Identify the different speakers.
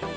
Speaker 1: Bye.